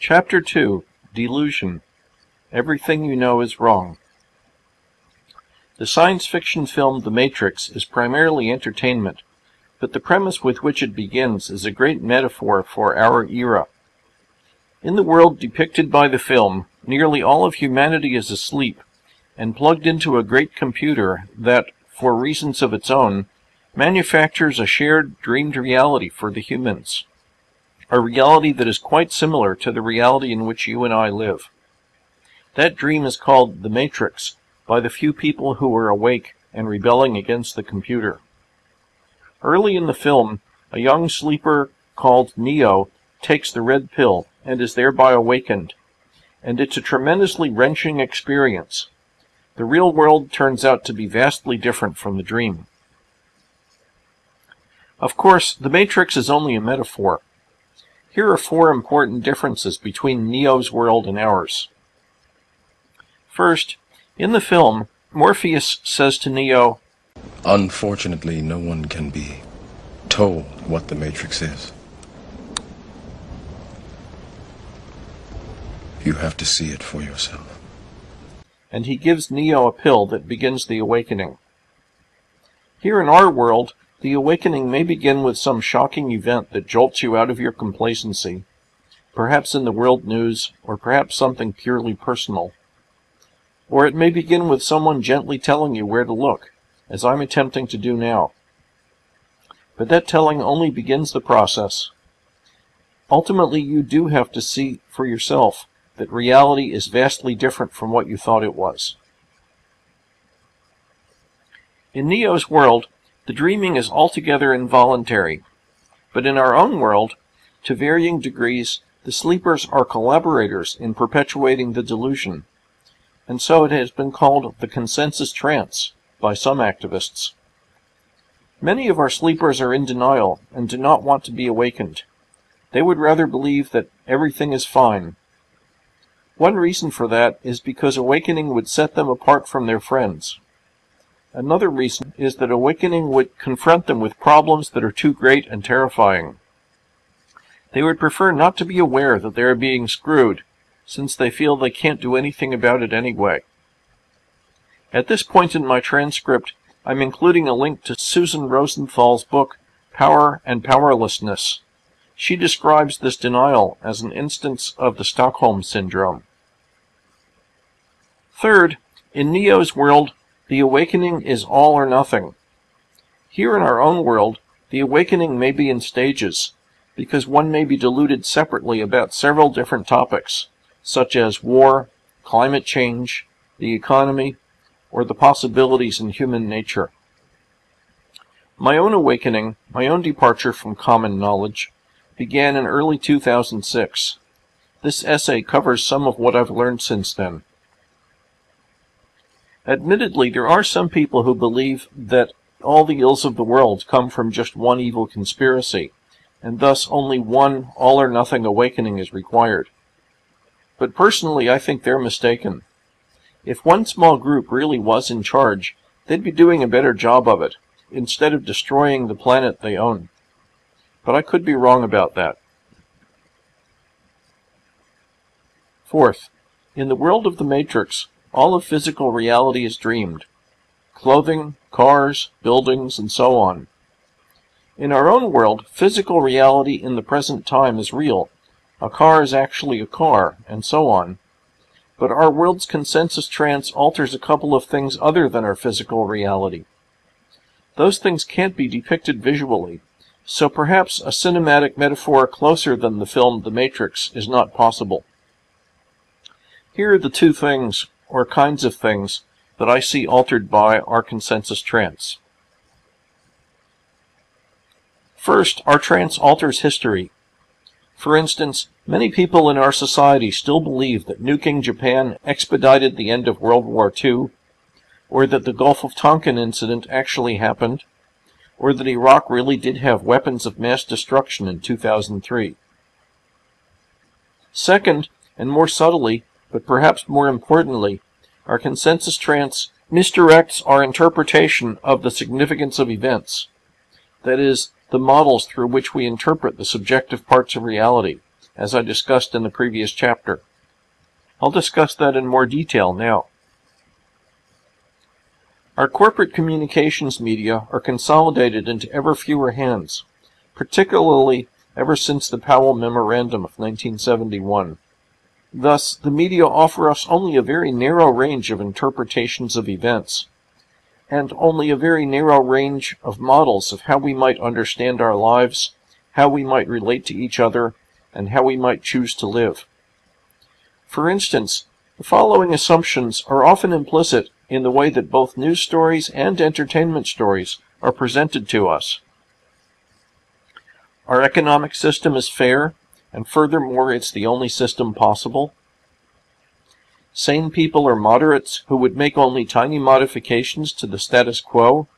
Chapter 2 Delusion Everything You Know is Wrong. The science fiction film The Matrix is primarily entertainment, but the premise with which it begins is a great metaphor for our era. In the world depicted by the film, nearly all of humanity is asleep and plugged into a great computer that, for reasons of its own, manufactures a shared dreamed reality for the humans. A reality that is quite similar to the reality in which you and I live. That dream is called the Matrix by the few people who are awake and rebelling against the computer. Early in the film, a young sleeper called Neo takes the red pill and is thereby awakened, and it's a tremendously wrenching experience. The real world turns out to be vastly different from the dream. Of course, the Matrix is only a metaphor. Here are four important differences between Neo's world and ours. First, in the film, Morpheus says to Neo, Unfortunately, no one can be told what the Matrix is. You have to see it for yourself. And he gives Neo a pill that begins the awakening. Here in our world, the awakening may begin with some shocking event that jolts you out of your complacency, perhaps in the world news, or perhaps something purely personal. Or it may begin with someone gently telling you where to look, as I'm attempting to do now. But that telling only begins the process. Ultimately, you do have to see for yourself that reality is vastly different from what you thought it was. In Neo's world, the dreaming is altogether involuntary. But in our own world, to varying degrees, the sleepers are collaborators in perpetuating the delusion. And so it has been called the consensus trance by some activists. Many of our sleepers are in denial and do not want to be awakened. They would rather believe that everything is fine. One reason for that is because awakening would set them apart from their friends. Another reason is that awakening would confront them with problems that are too great and terrifying. They would prefer not to be aware that they are being screwed, since they feel they can't do anything about it anyway. At this point in my transcript, I'm including a link to Susan Rosenthal's book, Power and Powerlessness. She describes this denial as an instance of the Stockholm Syndrome. Third, in Neo's world, the awakening is all or nothing. Here in our own world, the awakening may be in stages, because one may be deluded separately about several different topics, such as war, climate change, the economy, or the possibilities in human nature. My own awakening, my own departure from common knowledge, began in early 2006. This essay covers some of what I've learned since then. Admittedly, there are some people who believe that all the ills of the world come from just one evil conspiracy, and thus only one all or nothing awakening is required. But personally, I think they're mistaken. If one small group really was in charge, they'd be doing a better job of it, instead of destroying the planet they own. But I could be wrong about that. Fourth, in the world of the Matrix, all of physical reality is dreamed. Clothing, cars, buildings, and so on. In our own world, physical reality in the present time is real. A car is actually a car, and so on. But our world's consensus trance alters a couple of things other than our physical reality. Those things can't be depicted visually, so perhaps a cinematic metaphor closer than the film The Matrix is not possible. Here are the two things or kinds of things that I see altered by our consensus trance. First, our trance alters history. For instance, many people in our society still believe that nuking Japan expedited the end of World War II, or that the Gulf of Tonkin incident actually happened, or that Iraq really did have weapons of mass destruction in 2003. Second, and more subtly, but perhaps more importantly, our consensus trance misdirects our interpretation of the significance of events. That is, the models through which we interpret the subjective parts of reality, as I discussed in the previous chapter. I'll discuss that in more detail now. Our corporate communications media are consolidated into ever fewer hands, particularly ever since the Powell Memorandum of 1971. Thus, the media offer us only a very narrow range of interpretations of events, and only a very narrow range of models of how we might understand our lives, how we might relate to each other, and how we might choose to live. For instance, the following assumptions are often implicit in the way that both news stories and entertainment stories are presented to us. Our economic system is fair, and furthermore, it's the only system possible. Sane people are moderates who would make only tiny modifications to the status quo.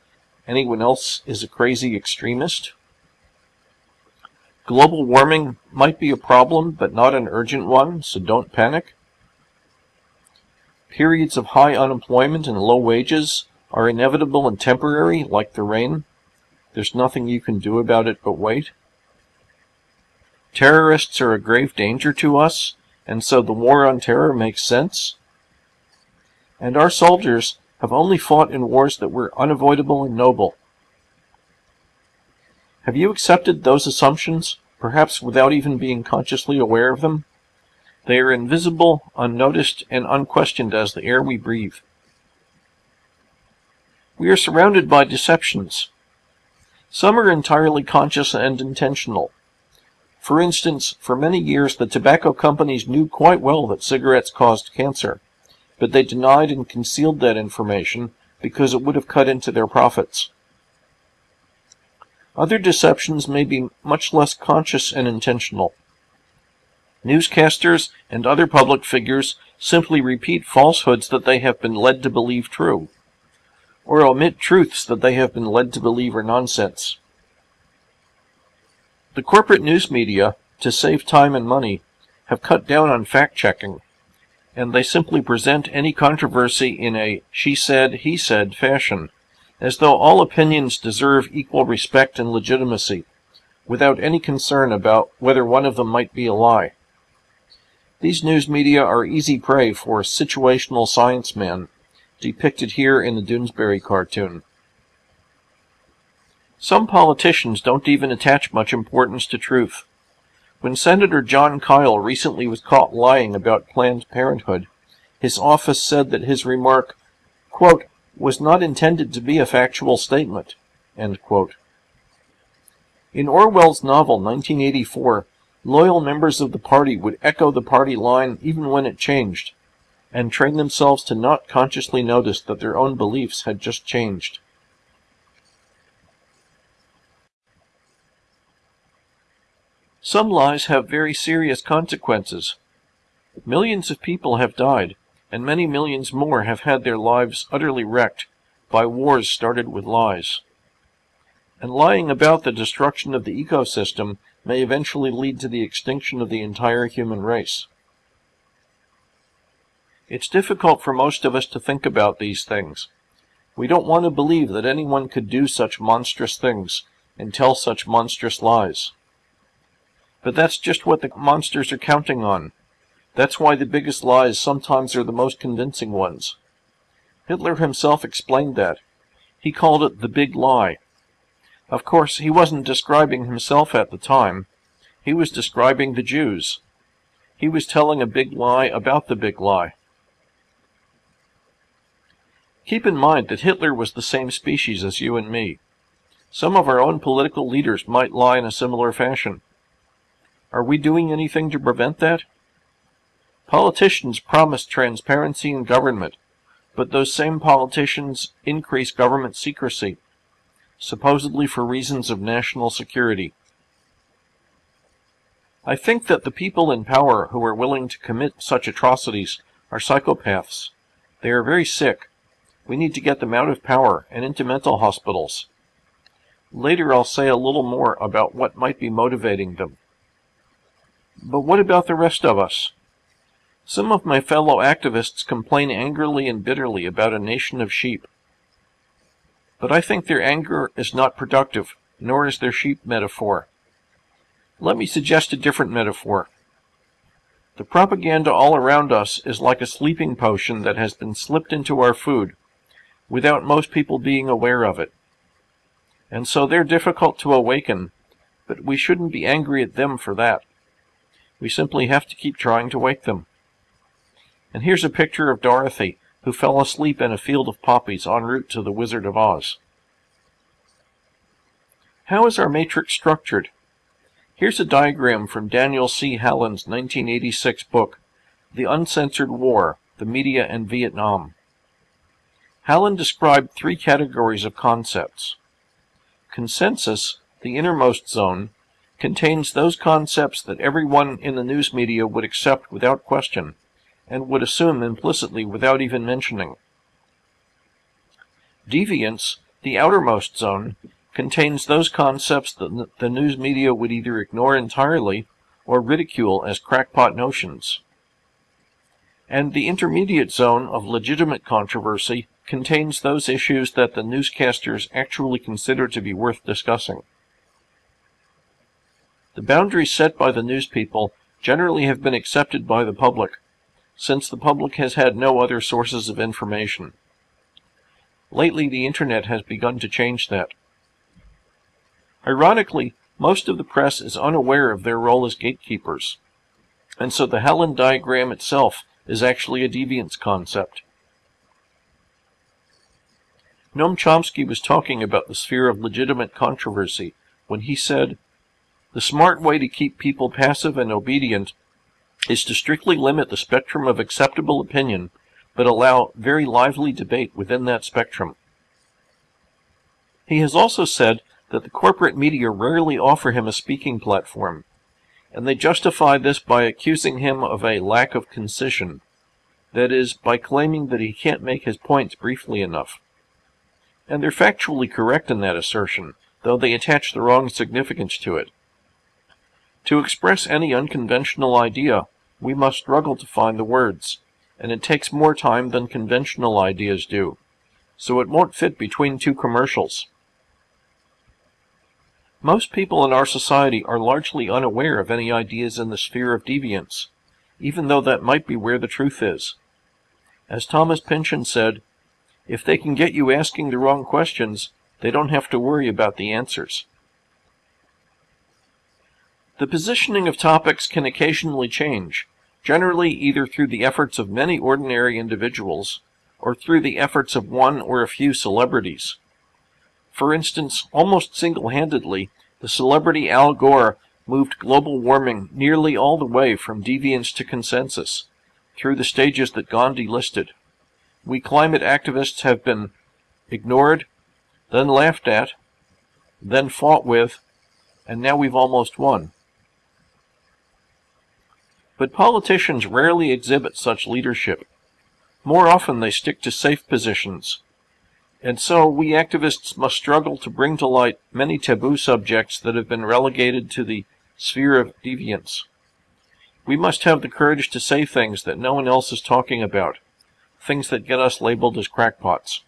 Anyone else is a crazy extremist. Global warming might be a problem, but not an urgent one, so don't panic. Periods of high unemployment and low wages are inevitable and temporary, like the rain. There's nothing you can do about it but wait. Terrorists are a grave danger to us, and so the war on terror makes sense. And our soldiers have only fought in wars that were unavoidable and noble. Have you accepted those assumptions, perhaps without even being consciously aware of them? They are invisible, unnoticed, and unquestioned as the air we breathe. We are surrounded by deceptions. Some are entirely conscious and intentional. For instance, for many years the tobacco companies knew quite well that cigarettes caused cancer, but they denied and concealed that information because it would have cut into their profits. Other deceptions may be much less conscious and intentional. Newscasters and other public figures simply repeat falsehoods that they have been led to believe true, or omit truths that they have been led to believe are nonsense. The corporate news media, to save time and money, have cut down on fact checking, and they simply present any controversy in a she said, he said fashion, as though all opinions deserve equal respect and legitimacy, without any concern about whether one of them might be a lie. These news media are easy prey for situational science men, depicted here in the Doonesbury cartoon. Some politicians don't even attach much importance to truth. When Senator Jon Kyl recently was caught lying about Planned Parenthood, his office said that his remark, quote, was not intended to be a factual statement, In Orwell's novel 1984, loyal members of the party would echo the party line even when it changed, and train themselves to not consciously notice that their own beliefs had just changed. Some lies have very serious consequences. Millions of people have died, and many millions more have had their lives utterly wrecked by wars started with lies. And lying about the destruction of the ecosystem may eventually lead to the extinction of the entire human race. It's difficult for most of us to think about these things. We don't want to believe that anyone could do such monstrous things and tell such monstrous lies. But that's just what the monsters are counting on. That's why the biggest lies sometimes are the most convincing ones. Hitler himself explained that. He called it the big lie. Of course, he wasn't describing himself at the time. He was describing the Jews. He was telling a big lie about the big lie. Keep in mind that Hitler was the same species as you and me. Some of our own political leaders might lie in a similar fashion. Are we doing anything to prevent that? Politicians promise transparency in government, but those same politicians increase government secrecy, supposedly for reasons of national security. I think that the people in power who are willing to commit such atrocities are psychopaths. They are very sick. We need to get them out of power and into mental hospitals. Later I'll say a little more about what might be motivating them. But what about the rest of us? Some of my fellow activists complain angrily and bitterly about a nation of sheep. But I think their anger is not productive, nor is their sheep metaphor. Let me suggest a different metaphor. The propaganda all around us is like a sleeping potion that has been slipped into our food without most people being aware of it. And so they're difficult to awaken, but we shouldn't be angry at them for that. We simply have to keep trying to wake them. And here's a picture of Dorothy, who fell asleep in a field of poppies en route to the Wizard of Oz. How is our matrix structured? Here's a diagram from Daniel C. Hallin's 1986 book, The Uncensored War, The Media and Vietnam. Hallin described three categories of concepts. Consensus, the innermost zone, contains those concepts that everyone in the news media would accept without question and would assume implicitly without even mentioning. Deviance, the outermost zone, contains those concepts that the news media would either ignore entirely or ridicule as crackpot notions. And the intermediate zone of legitimate controversy contains those issues that the newscasters actually consider to be worth discussing. The boundaries set by the news people generally have been accepted by the public, since the public has had no other sources of information. Lately, the internet has begun to change that. Ironically, most of the press is unaware of their role as gatekeepers, and so the Hallin diagram itself is actually a deviance concept. Noam Chomsky was talking about the sphere of legitimate controversy when he said, The smart way to keep people passive and obedient is to strictly limit the spectrum of acceptable opinion, but allow very lively debate within that spectrum. He has also said that the corporate media rarely offer him a speaking platform, and they justify this by accusing him of a lack of concision, that is, by claiming that he can't make his points briefly enough. And they're factually correct in that assertion, though they attach the wrong significance to it. To express any unconventional idea, we must struggle to find the words, and it takes more time than conventional ideas do, so it won't fit between two commercials. Most people in our society are largely unaware of any ideas in the sphere of deviance, even though that might be where the truth is. As Thomas Pynchon said, if they can get you asking the wrong questions, they don't have to worry about the answers. The positioning of topics can occasionally change, generally either through the efforts of many ordinary individuals or through the efforts of one or a few celebrities. For instance, almost single-handedly, the celebrity Al Gore moved global warming nearly all the way from deviance to consensus, through the stages that Gandhi listed. We climate activists have been ignored, then laughed at, then fought with, and now we've almost won. But politicians rarely exhibit such leadership. More often they stick to safe positions, and so we activists must struggle to bring to light many taboo subjects that have been relegated to the sphere of deviance. We must have the courage to say things that no one else is talking about, things that get us labeled as crackpots.